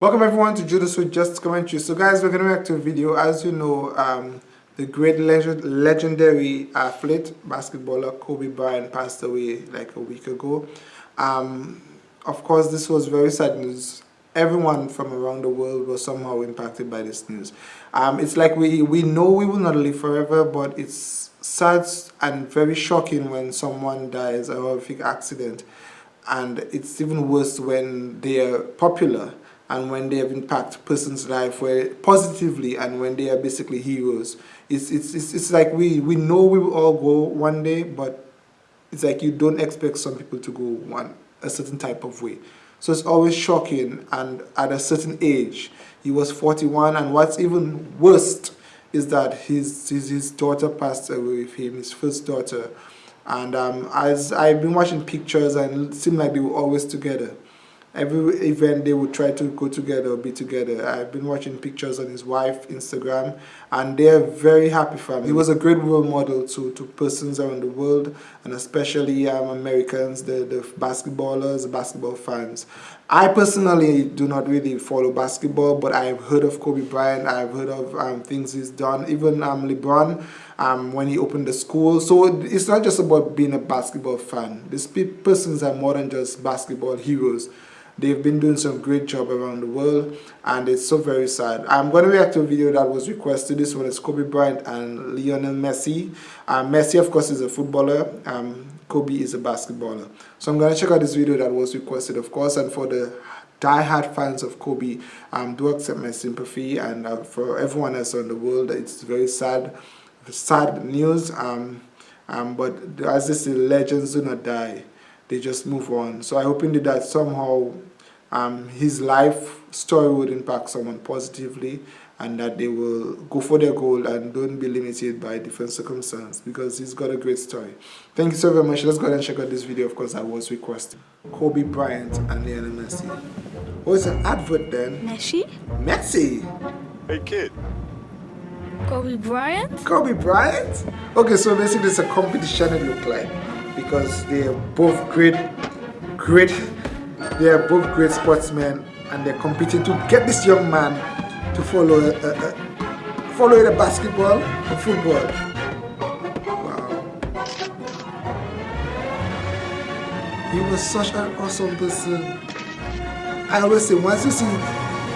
Welcome everyone to Judas with Just Commentary. So guys, we're going to react to a video. As you know, um, the great legend, legendary athlete, basketballer Kobe Bryant passed away like a week ago. Um, of course, this was very sad news. Everyone from around the world was somehow impacted by this news. Um, it's like we, we know we will not live forever, but it's sad and very shocking when someone dies a horrific accident. And it's even worse when they are popular and when they have impacted person's life where positively and when they are basically heroes. It's, it's, it's, it's like we, we know we will all go one day, but it's like you don't expect some people to go one a certain type of way. So it's always shocking and at a certain age, he was 41 and what's even worst is that his, his, his daughter passed away with him, his first daughter. And um, as I've been watching pictures and it seemed like they were always together every event they would try to go together or be together. I've been watching pictures on his wife Instagram and they're very happy for him. He was a great role model to, to persons around the world and especially um, Americans, the, the basketballers, basketball fans. I personally do not really follow basketball but I've heard of Kobe Bryant, I've heard of um, things he's done, even um, LeBron um, when he opened the school. So it's not just about being a basketball fan. These persons are more than just basketball heroes. They've been doing some great job around the world and it's so very sad. I'm going to react to a video that was requested. This one is Kobe Bryant and Lionel Messi. Um, Messi of course is a footballer. Um, Kobe is a basketballer. So I'm going to check out this video that was requested of course and for the die-hard fans of Kobe um, do accept my sympathy and uh, for everyone else in the world it's very sad sad news um, um, but as say legends do not die they just move on so I hope indeed that somehow um, his life story would impact someone positively and that they will go for their goal and don't be limited by different circumstances because he's got a great story. Thank you so very much. Let's go ahead and check out this video. Of course, I was requested. Kobe Bryant and Lionel Messi. Oh, it's an advert then. Messi? Messi? Hey, kid. Kobe Bryant? Kobe Bryant? Okay, so basically it's a competition it look like because they are both great, great they are both great sportsmen and they're competing to get this young man to follow uh, uh, follow the basketball or football. Wow. He was such an awesome person. I always say once you see,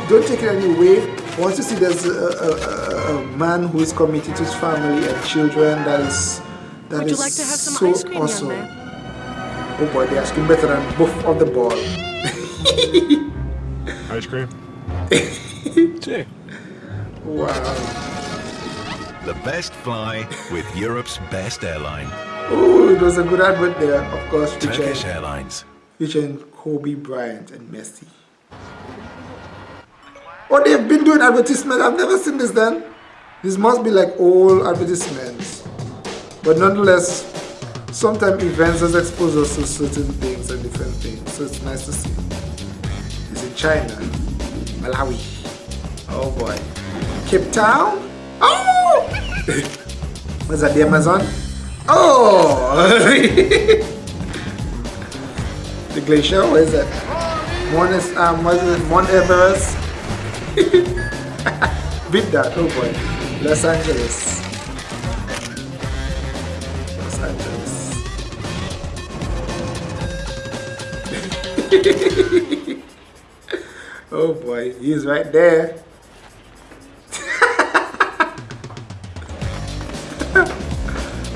don't take it any way. Once you see there's a, a, a, man who is committed to his family and children, that is that Would you like to have some so ice cream, awesome. young man? Oh boy, they asking better than both of the ball. Ice cream? Jay. Wow. The best fly with Europe's best airline, Oh, it was a good advert there, of course, Turkish featuring, Airlines. featuring Kobe Bryant and Messi. Oh, they've been doing advertisements. I've never seen this then. This must be like old advertisements. But nonetheless, sometimes events has exposed us to certain things and different things. So it's nice to see. It's in China, Malawi. Oh boy. Cape Town? Oh! What's that, the Amazon? Oh! the glacier, what is that? Mount, is, um, what is it? Mount Everest? Beat that, oh boy. Los Angeles. oh boy, he's right there.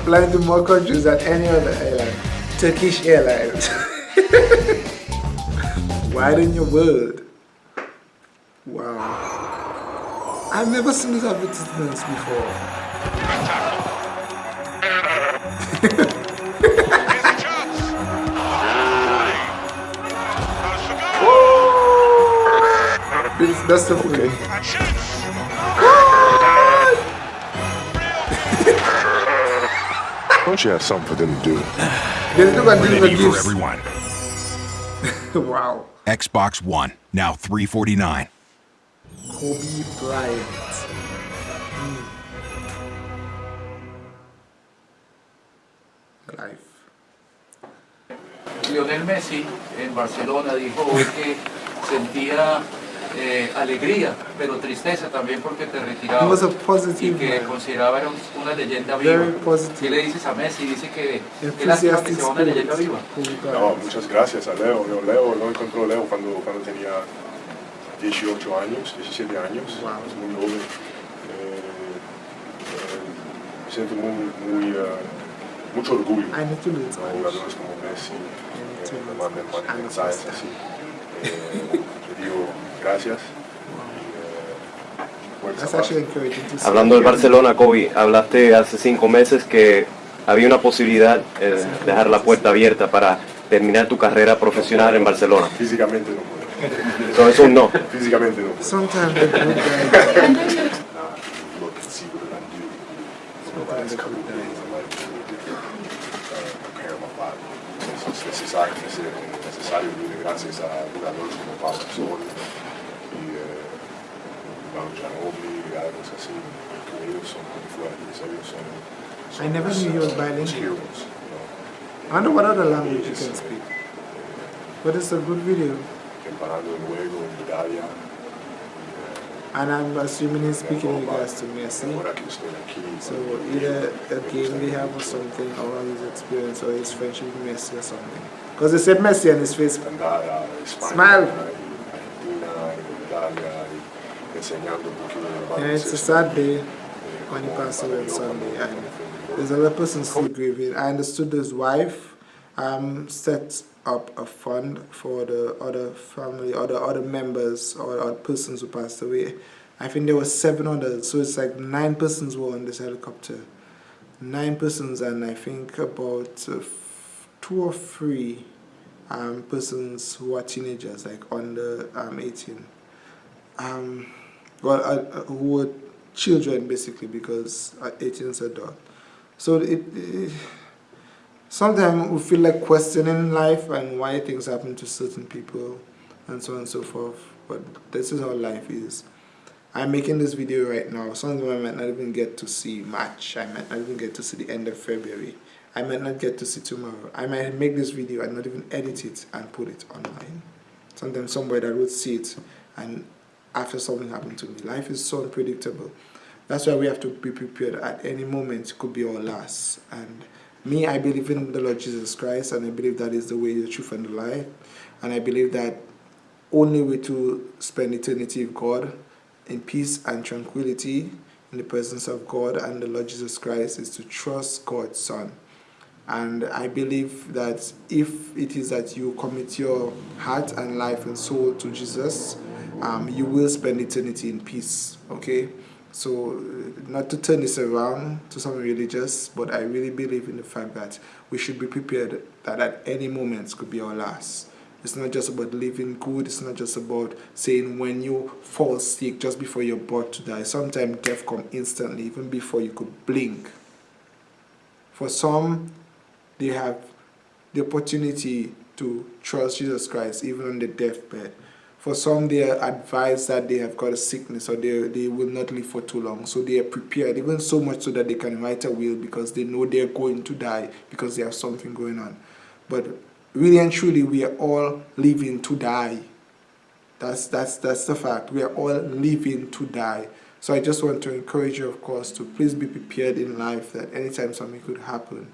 Flying to more countries than any other airline. Turkish Airlines. Widen your world. Wow. I've never seen these advertisements before. That's the okay. Don't you have something for them to do? They look at Ready these for gifts. everyone. Wow. Xbox One, now 349. Kobe Bryant. Mm. Life. Lionel Messi en Barcelona dijo hoy que sentía eh, alegría, pero tristeza también porque te He retirabas was a y que man. consideraba era un- una leyenda viva. ¿Qué le dices a Messi? Dice que qué lástima que sea una leyenda viva. No, muchas gracias a Leo. Leo, Leo lo encontró Leo cuando, cuando tenía 18 años, 17 años. Wow. Es muy joven. Eh, eh, me siento muy, muy, eh, mucho orgullo. ¿no? Spanish. Jugadores como Messi eh, me mandan mensajes así. Gracias. Hablando del Barcelona, Kobe, hablaste hace cinco meses que había una posibilidad eh, de dejar la puerta abierta para terminar tu carrera profesional en Barcelona. Físicamente no puedo. Eso es un no. Físicamente no. Sometimes eh, es necesario gracias a jugadores como Pablo Manu Ginobili y algo así, que ellos son muy fuertes, ellos son, son I never knew was uh, bilingual. heroes, you know. I wonder what other language you can speak. But it's a good video. Preparando el juego en Italia. And I'm assuming he's speaking in regards to Messi. Ahora que estoy aquí, So either a game they have or something, or his experience, or his friendship with Messi or something. Because they said Messi on his face. andar a España, Smile. Enseñando un poquito de And it's a sad day when he passed away on Sunday. And there's a lot of persons still grieving. I understood his wife um, set up a fund for the other family, other other members, or other persons who passed away. I think there were seven others, so it's like nine persons were on this helicopter. Nine persons, and I think about uh, two or three um, persons who are teenagers, like under um, 18 um, well, uh, uh, who were children basically because uh, 18 is adult. So it, it sometimes we feel like questioning life and why things happen to certain people and so on and so forth. But this is how life is. I'm making this video right now. Some of them I might not even get to see March. I might not even get to see the end of February. I might not get to see tomorrow. I might make this video and not even edit it and put it online. Sometimes somebody that would see it and after something happened to me. Life is so unpredictable. That's why we have to be prepared at any moment it could be our last. And me, I believe in the Lord Jesus Christ and I believe that is the way, the truth and the life. And I believe that only way to spend eternity with God in peace and tranquility in the presence of God and the Lord Jesus Christ is to trust God's Son. And I believe that if it is that you commit your heart and life and soul to Jesus, um, you will spend eternity in peace. Okay? So, uh, not to turn this around to something religious, but I really believe in the fact that we should be prepared that at any moment could be our last. It's not just about living good, it's not just about saying when you fall sick just before you're about to die. Sometimes death comes instantly, even before you could blink. For some, they have the opportunity to trust Jesus Christ even on the deathbed. For some, they are advised that they have got a sickness or they, they will not live for too long. So they are prepared, even so much so that they can write a will because they know they're going to die because they have something going on. But really and truly, we are all living to die. That's, that's, that's the fact. We are all living to die. So I just want to encourage you, of course, to please be prepared in life that anytime something could happen.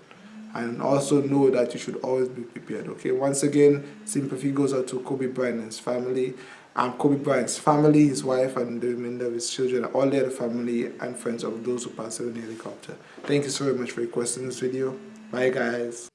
And also know that you should always be prepared. Okay. Once again, sympathy goes out to Kobe Bryant and his family. and Kobe Bryant's family, his wife, and the remainder of his children, all the other family and friends of those who passed away in the helicopter. Thank you so very much for requesting this video. Bye, guys.